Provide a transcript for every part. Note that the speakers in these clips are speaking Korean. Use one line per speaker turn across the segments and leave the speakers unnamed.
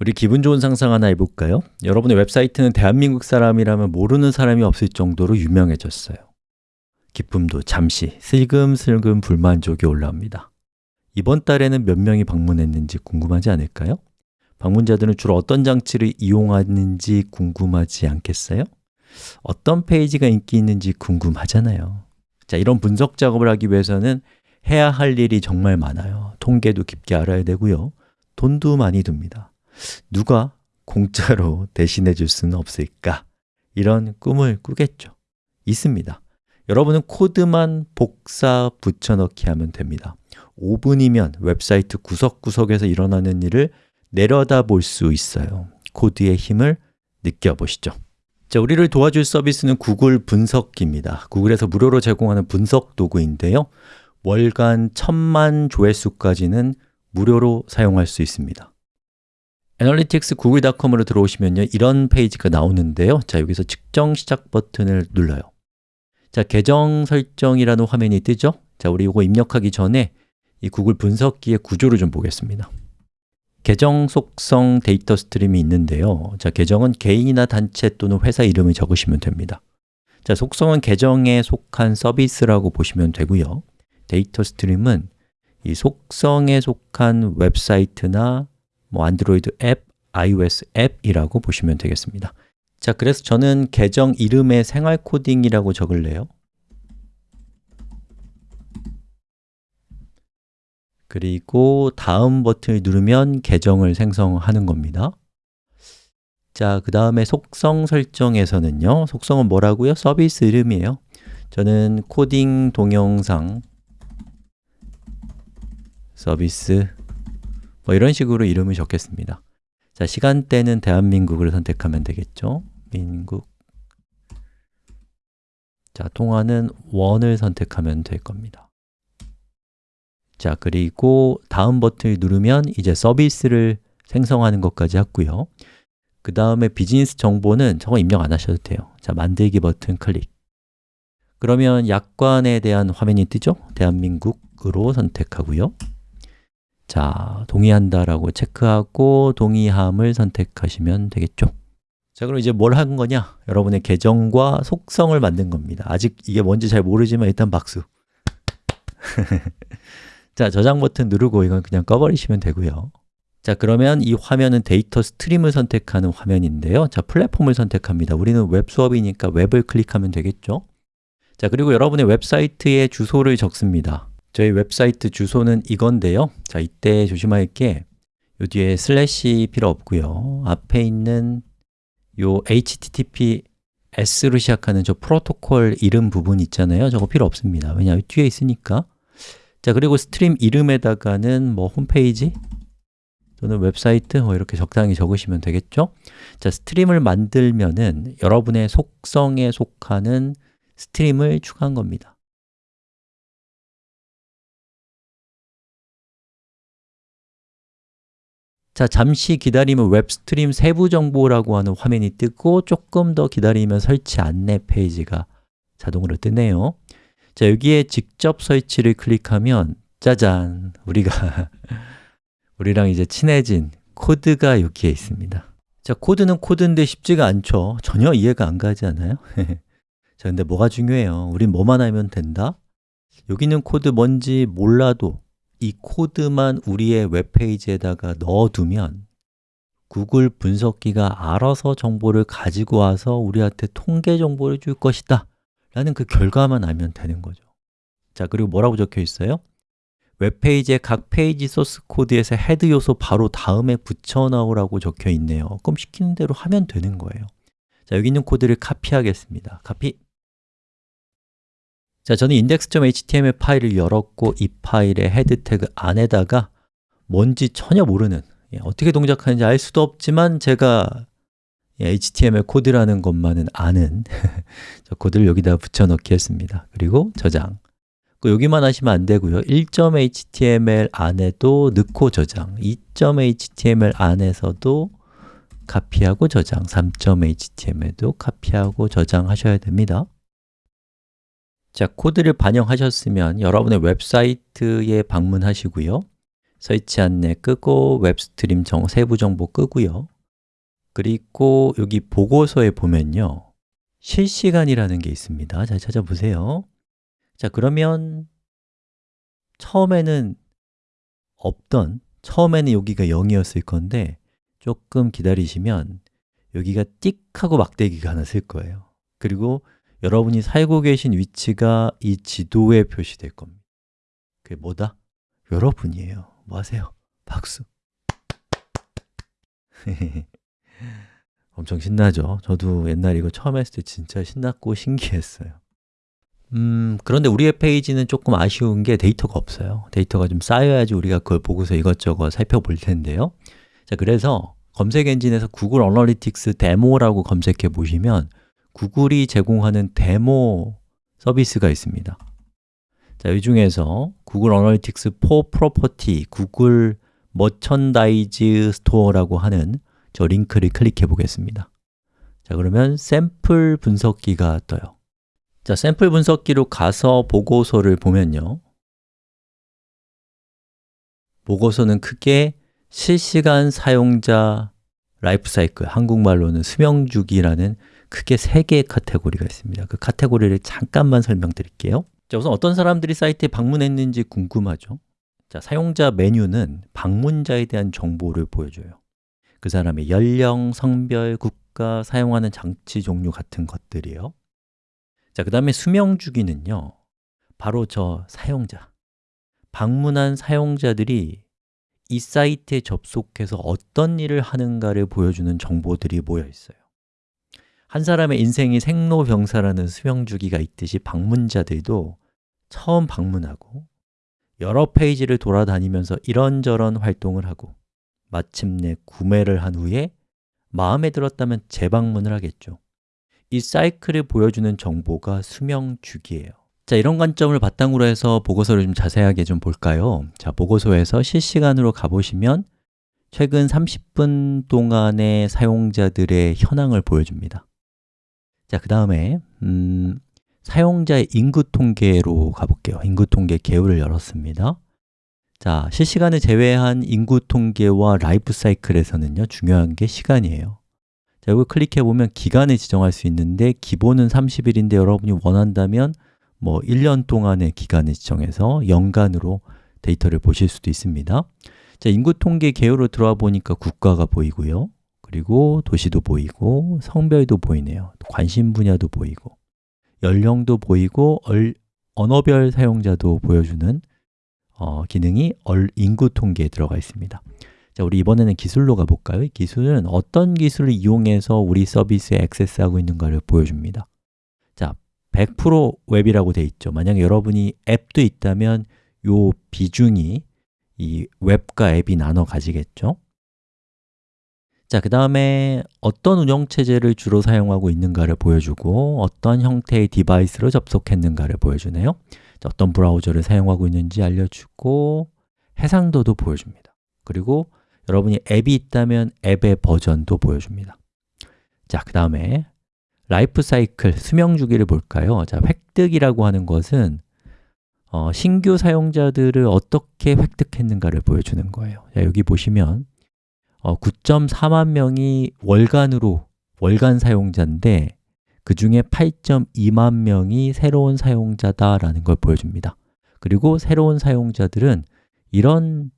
우리 기분 좋은 상상 하나 해볼까요? 여러분의 웹사이트는 대한민국 사람이라면 모르는 사람이 없을 정도로 유명해졌어요 기쁨도 잠시 슬금슬금 불만족이 올라옵니다 이번 달에는 몇 명이 방문했는지 궁금하지 않을까요? 방문자들은 주로 어떤 장치를 이용하는지 궁금하지 않겠어요? 어떤 페이지가 인기 있는지 궁금하잖아요 자, 이런 분석 작업을 하기 위해서는 해야 할 일이 정말 많아요 통계도 깊게 알아야 되고요 돈도 많이 듭니다 누가 공짜로 대신해 줄 수는 없을까? 이런 꿈을 꾸겠죠. 있습니다. 여러분은 코드만 복사 붙여넣기 하면 됩니다. 5분이면 웹사이트 구석구석에서 일어나는 일을 내려다 볼 수 있어요. 코드의 힘을 느껴보시죠. 자, 우리를 도와줄 서비스는 구글 분석기입니다. 구글에서 무료로 제공하는 분석 도구인데요. 월간 천만 조회수까지는 무료로 사용할 수 있습니다 analytics.google.com으로 들어오시면요. 이런 페이지가 나오는데요. 자, 여기서 측정 시작 버튼을 눌러요. 자, 계정 설정이라는 화면이 뜨죠? 자, 우리 이거 입력하기 전에 이 구글 분석기의 구조를 좀 보겠습니다. 계정 속성 데이터 stream이 있는데요. 자, 계정은 개인이나 단체 또는 회사 이름을 적으시면 됩니다. 자, 속성은 계정에 속한 서비스라고 보시면 되고요. 데이터 stream은 이 속성에 속한 웹사이트나 뭐 안드로이드 앱, iOS 앱이라고 보시면 되겠습니다. 자, 그래서 저는 계정 이름에 생활 코딩이라고 적을래요. 그리고 다음 버튼을 누르면 계정을 생성하는 겁니다. 자, 그 다음에 속성 설정에서는요. 속성은 뭐라고요? 서비스 이름이에요. 저는 코딩 동영상 서비스 뭐 이런 식으로 이름을 적겠습니다. 자, 시간대는 대한민국을 선택하면 되겠죠? 민국. 자, 통화는 원을 선택하면 될 겁니다. 자, 그리고 다음 버튼을 누르면 이제 서비스를 생성하는 것까지 했고요. 그 다음에 비즈니스 정보는 저거 입력 안 하셔도 돼요. 자, 만들기 버튼 클릭. 그러면 약관에 대한 화면이 뜨죠? 대한민국으로 선택하고요 자, 동의한다라고 체크하고 동의함을 선택하시면 되겠죠. 자, 그럼 이제 뭘 한 거냐? 여러분의 계정과 속성을 만든 겁니다. 아직 이게 뭔지 잘 모르지만 일단 박수. 자, 저장 버튼 누르고 이건 그냥 꺼버리시면 되고요. 자, 그러면 이 화면은 데이터 stream을 선택하는 화면인데요. 자, 플랫폼을 선택합니다. 우리는 웹 수업이니까 웹을 클릭하면 되겠죠? 자, 그리고 여러분의 웹사이트에 주소를 적습니다 저희 웹사이트 주소는 이건데요. 자, 이때 조심할 게. 요 뒤에 슬래시 필요 없고요. 앞에 있는 요 https로 시작하는 저 프로토콜 이름 부분 있잖아요. 저거 필요 없습니다. 왜냐 뒤에 있으니까. 자, 그리고 stream 이름에다가는 뭐 홈페이지 또는 웹사이트 뭐 이렇게 적당히 적으시면 되겠죠? 자, stream을 만들면은 여러분의 속성에 속하는 stream을 추가한 겁니다 자, 잠시 기다리면 웹 stream 세부 정보라고 하는 화면이 뜨고 조금 더 기다리면 설치 안내 페이지가 자동으로 뜨네요 자, 여기에 직접 설치를 클릭하면 짜잔! 우리가 우리랑 이제 친해진 코드가 여기에 있습니다 자, 코드는 코드인데 쉽지가 않죠 전혀 이해가 안 가지 않아요? 자, 근데 뭐가 중요해요? 우린 뭐만 알면 된다? 여기 있는 코드 뭔지 몰라도 이 코드만 우리의 웹페이지에다가 넣어두면 구글 분석기가 알아서 정보를 가지고 와서 우리한테 통계 정보를 줄 것이다. 라는 그 결과만 알면 되는 거죠. 자, 그리고 뭐라고 적혀 있어요? 웹페이지의 각 페이지 소스 코드에서 head 요소 바로 다음에 붙여넣으라고 적혀 있네요. 그럼 시키는 대로 하면 되는 거예요. 자, 여기 있는 코드를 카피하겠습니다. 카피 자, 저는 index.html 파일을 열었고 이 파일의 head tag 안에다가 뭔지 전혀 모르는 예, 어떻게 동작하는지 알 수도 없지만 제가 HTML 코드라는 것만은 아는 저 코드를 여기다 붙여넣기 했습니다. 그리고 저장. 그 여기만 하시면 안 되고요. 1.html 안에도 넣고 저장. 2.html 안에서도 카피하고 저장. 3.html도 카피하고 저장하셔야 됩니다 자, 코드를 반영하셨으면 여러분의 웹사이트에 방문하시고요. 설치 안내 끄고 웹 stream 정, 세부 정보 끄고요. 그리고 여기 보고서에 보면요. 실시간이라는 게 있습니다. 잘 찾아보세요. 자 그러면 처음에는 없던 처음에는 여기가 0이었을 건데 조금 기다리시면 여기가 띡 하고 막대기가 하나 쓸 거예요. 그리고 여러분이 살고 계신 위치가 이 지도에 표시될 겁니다 그게 뭐다? 여러분이에요 뭐 하세요? 박수 엄청 신나죠? 저도 옛날에 이거 처음 했을 때 진짜 신났고 신기했어요 음, 그런데 우리의 페이지는 조금 아쉬운 게 데이터가 없어요 데이터가 좀 쌓여야지 우리가 그걸 보고서 이것저것 살펴볼 텐데요 자, 그래서 검색 엔진에서 구글 어널리틱스 데모라고 검색해 보시면 구글이 제공하는 데모 서비스가 있습니다. 자, 이 중에서 Google Analytics 4 property Google Merchandise Store라고 하는 저 링크를 클릭해 보겠습니다. 자, 그러면 샘플 분석기가 떠요. 자, 샘플 분석기로 가서 보고서를 보면요. 보고서는 크게 실시간 사용자 라이프 사이클, 한국말로는 수명주기라는 크게 세 개의 카테고리가 있습니다. 그 카테고리를 잠깐만 설명드릴게요. 자, 우선 어떤 사람들이 사이트에 방문했는지 궁금하죠? 자, 사용자 메뉴는 방문자에 대한 정보를 보여줘요. 그 사람의 연령, 성별, 국가, 사용하는 장치 종류 같은 것들이에요. 자, 그 다음에 수명 주기는요. 바로 저 사용자. 방문한 사용자들이 이 사이트에 접속해서 어떤 일을 하는가를 보여주는 정보들이 모여 있어요 한 사람의 인생이 생로병사라는 수명 주기가 있듯이 방문자들도 처음 방문하고 여러 페이지를 돌아다니면서 이런저런 활동을 하고 마침내 구매를 한 후에 마음에 들었다면 재방문을 하겠죠. 이 사이클을 보여주는 정보가 수명 주기예요. 자, 이런 관점을 바탕으로 해서 보고서를 좀 자세하게 좀 볼까요? 자, 보고서에서 실시간으로 가보시면 최근 30분 동안의 사용자들의 현황을 보여줍니다 자, 그 다음에 음, 사용자의 인구 통계로 가볼게요. 인구 통계 개요를 열었습니다. 자, 실시간을 제외한 인구 통계와 라이프 사이클에서는요 중요한 게 시간이에요. 자, 여기 클릭해 보면 기간을 지정할 수 있는데 기본은 30일인데 여러분이 원한다면 뭐 1년 동안의 기간을 지정해서 연간으로 데이터를 보실 수도 있습니다. 자, 인구 통계 개요로 들어와 보니까 국가가 보이고요 그리고 도시도 보이고 성별도 보이네요. 관심 분야도 보이고 연령도 보이고 얼, 언어별 사용자도 보여주는 어, 기능이 얼, 인구 통계에 들어가 있습니다. 자, 우리 이번에는 기술로 가볼까요? 기술은 어떤 기술을 이용해서 우리 서비스에 액세스하고 있는가를 보여줍니다. 자, 100% 웹이라고 되어 있죠. 만약에 여러분이 앱도 있다면 요 비중이 이 웹과 앱이 나눠 가지겠죠 자, 그 다음에 어떤 운영체제를 주로 사용하고 있는가를 보여주고 어떤 형태의 디바이스로 접속했는가를 보여주네요. 자, 어떤 브라우저를 사용하고 있는지 알려주고 해상도도 보여줍니다. 그리고 여러분이 앱이 있다면 앱의 버전도 보여줍니다. 자, 그 다음에 라이프 사이클, 수명 주기를 볼까요? 자, 획득이라고 하는 것은 어, 신규 사용자들을 어떻게 획득했는가를 보여주는 거예요. 자, 여기 보시면 어, 9.4만 명이 월간으로 월간 사용자인데 그 중에 8.2만 명이 새로운 사용자다라는 걸 보여줍니다. 그리고 새로운 사용자들은 이런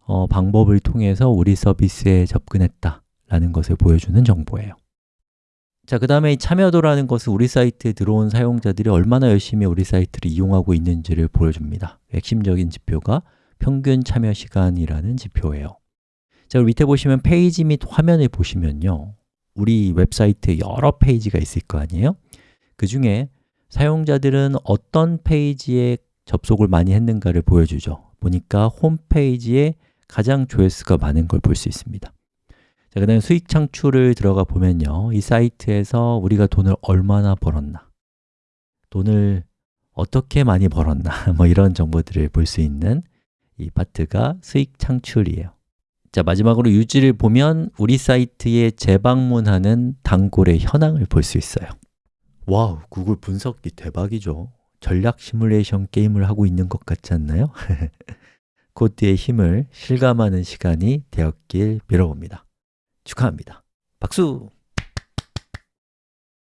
어, 방법을 통해서 우리 서비스에 접근했다 라는 것을 보여주는 정보예요. 자, 그 다음에 참여도라는 것은 우리 사이트에 들어온 사용자들이 얼마나 열심히 우리 사이트를 이용하고 있는지를 보여줍니다. 핵심적인 지표가 평균 참여 시간이라는 지표예요 자, 밑에 보시면 페이지 및 화면을 보시면요. 우리 웹사이트에 여러 페이지가 있을 거 아니에요? 그 중에 사용자들은 어떤 페이지에 접속을 많이 했는가를 보여주죠. 보니까 홈페이지에 가장 조회수가 많은 걸 볼 수 있습니다. 자, 그 다음에 수익 창출을 들어가 보면요. 이 사이트에서 우리가 돈을 얼마나 벌었나 돈을 어떻게 많이 벌었나 뭐 이런 정보들을 볼 수 있는 이 파트가 수익 창출이에요 자, 마지막으로 유지를 보면 우리 사이트에 재방문하는 단골의 현황을 볼 수 있어요 wow, 구글 분석기 대박이죠 전략 시뮬레이션 게임을 하고 있는 것 같지 않나요? 코드의 힘을 실감하는 시간이 되었길 빌어봅니다 축하합니다 박수!